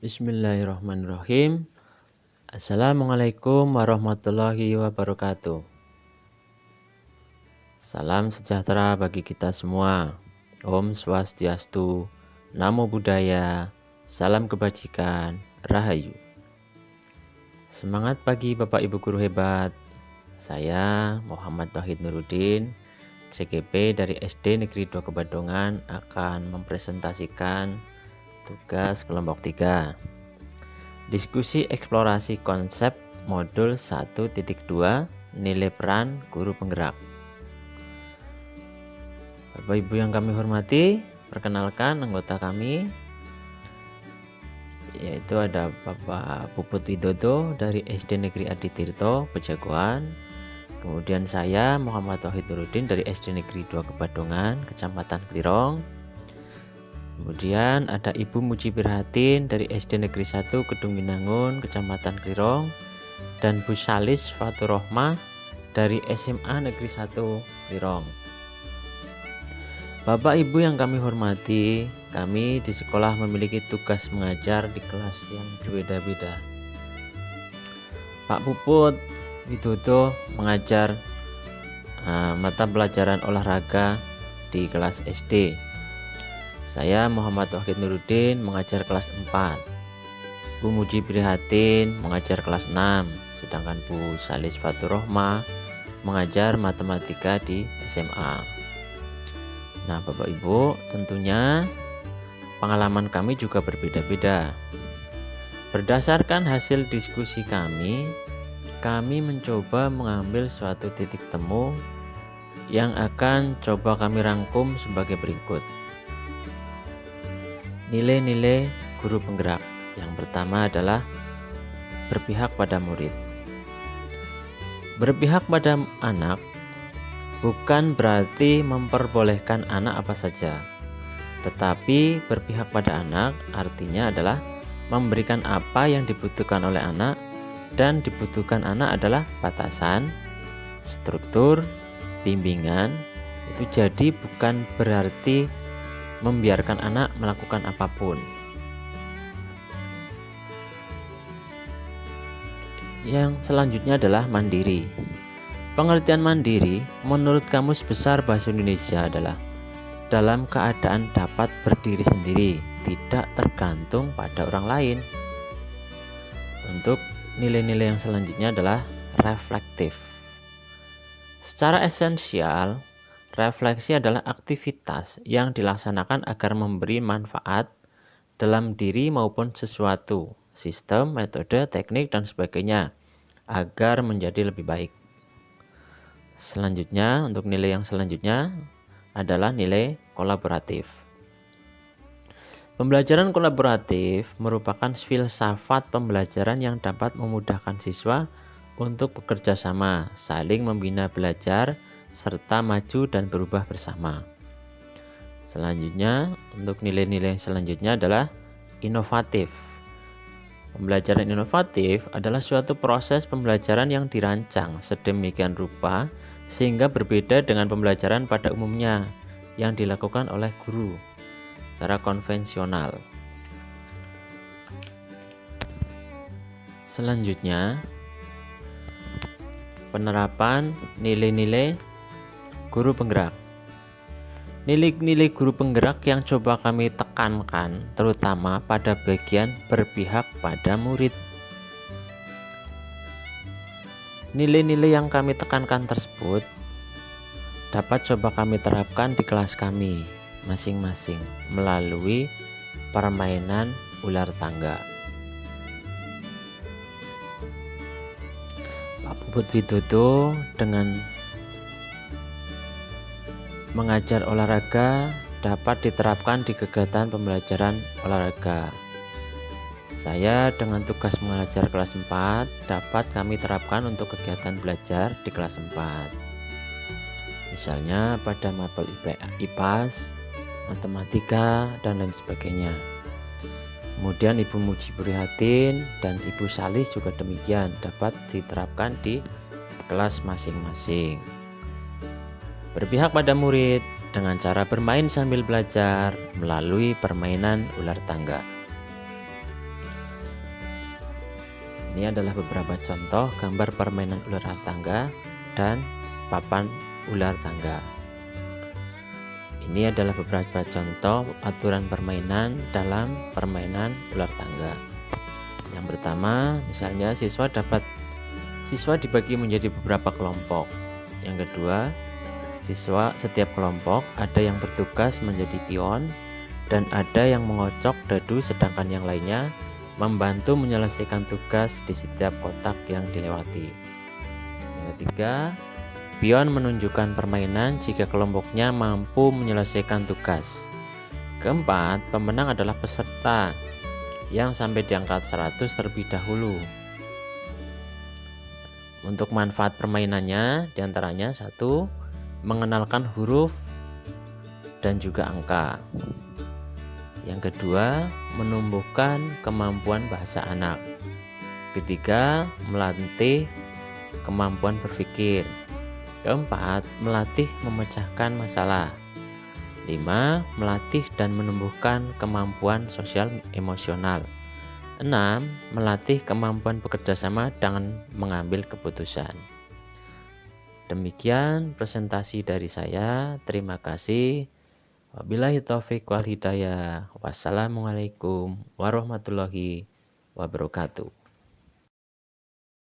Bismillahirrahmanirrahim. Assalamualaikum warahmatullahi wabarakatuh. Salam sejahtera bagi kita semua. Om Swastiastu, Namo Buddhaya, Salam Kebajikan, Rahayu. Semangat pagi Bapak Ibu Guru Hebat. Saya Muhammad Wahid Nurudin, CGP dari SD Negeri 2 Kebadongan akan mempresentasikan Tugas kelompok 3 Diskusi eksplorasi konsep modul 1.2 Nilai peran guru penggerak. Bapak Ibu yang kami hormati Perkenalkan anggota kami Yaitu ada Bapak Puput Widodo dari SD Negeri Aditirto, Pejagoan. Kemudian saya Muhammad Wahid Nurudin dari SD Negeri 2 Kebadongan, Kecamatan Klirong Kemudian ada Ibu Muji Birhatin dari SD Negeri 1 Gedung Minangun, Kecamatan Klirong dan Bu Salis Faturohmah dari SMA Negeri 1 Klirong. Bapak Ibu yang kami hormati, kami di sekolah memiliki tugas mengajar di kelas yang berbeda-beda. Pak Puput Widodo mengajar uh, mata pelajaran olahraga di kelas SD saya Muhammad Wahid Nurudin mengajar kelas 4 Bu Muji Prihatin mengajar kelas 6 Sedangkan Bu Salis Faturohma mengajar matematika di SMA Nah Bapak Ibu tentunya pengalaman kami juga berbeda-beda. Berdasarkan hasil diskusi kami Kami mencoba mengambil suatu titik temu yang akan coba kami rangkum sebagai berikut. Nilai-nilai guru penggerak yang pertama adalah berpihak pada murid. Berpihak pada anak bukan berarti memperbolehkan anak apa saja, tetapi berpihak pada anak artinya adalah memberikan apa yang dibutuhkan oleh anak dan dibutuhkan anak adalah batasan, struktur, bimbingan. Itu jadi bukan berarti membiarkan anak melakukan apa pun. Yang selanjutnya adalah mandiri. Pengertian mandiri menurut Kamus Besar Bahasa Indonesia adalah dalam keadaan dapat berdiri sendiri, tidak tergantung pada orang lain. Untuk nilai-nilai yang selanjutnya adalah reflektif. Secara esensial, Refleksi adalah aktivitas yang dilaksanakan agar memberi manfaat dalam diri maupun sesuatu, sistem, metode, teknik, dan sebagainya, agar menjadi lebih baik. Selanjutnya, untuk nilai yang selanjutnya adalah nilai kolaboratif. Pembelajaran kolaboratif merupakan filsafat pembelajaran yang dapat memudahkan siswa untuk bekerja sama, saling membina belajar, serta maju dan berubah bersama. Selanjutnya, untuk nilai-nilai selanjutnya adalah inovatif. Pembelajaran inovatif adalah suatu proses pembelajaran yang dirancang sedemikian rupa sehingga berbeda dengan pembelajaran pada umumnya yang dilakukan oleh guru secara konvensional. Selanjutnya, penerapan nilai-nilai Guru penggerak Nilai-nilai guru penggerak yang coba kami tekankan terutama pada bagian berpihak pada murid Nilai-nilai yang kami tekankan tersebut dapat coba kami terapkan di kelas kami masing-masing melalui permainan ular tangga. Pak Puput Widodo dengan mengajar olahraga dapat diterapkan di kegiatan pembelajaran olahraga. Saya dengan tugas mengajar kelas 4 dapat kami terapkan untuk kegiatan belajar di kelas 4. Misalnya pada mapel IPAS, matematika, dan lain sebagainya. Kemudian Ibu Muji Prihatin dan Ibu Salis juga demikian dapat diterapkan di kelas masing-masing. Berpihak pada murid dengan cara bermain sambil belajar melalui permainan ular tangga. Ini adalah beberapa contoh gambar permainan ular tangga dan papan ular tangga. Ini adalah beberapa contoh aturan permainan dalam permainan ular tangga. Yang pertama, misalnya siswa dapat siswa dibagi menjadi beberapa kelompok. Yang kedua, siswa setiap kelompok ada yang bertugas menjadi pion dan ada yang mengocok dadu sedangkan yang lainnya membantu menyelesaikan tugas di setiap kotak yang dilewati. Yang ketiga, pion menunjukkan permainan jika kelompoknya mampu menyelesaikan tugas. Keempat, pemenang adalah peserta yang sampai di angka 100 terlebih dahulu. Untuk manfaat permainannya di antaranya satu, mengenalkan huruf dan juga angka. Yang kedua, menumbuhkan kemampuan bahasa anak. Ketiga, melatih kemampuan berpikir. Keempat, melatih memecahkan masalah. Lima, melatih dan menumbuhkan kemampuan sosial emosional. Enam, melatih kemampuan bekerja sama dengan mengambil keputusan. Demikian presentasi dari saya. Terima kasih. Wabillahi taufiq wal hidayah. Wassalamualaikum warahmatullahi wabarakatuh.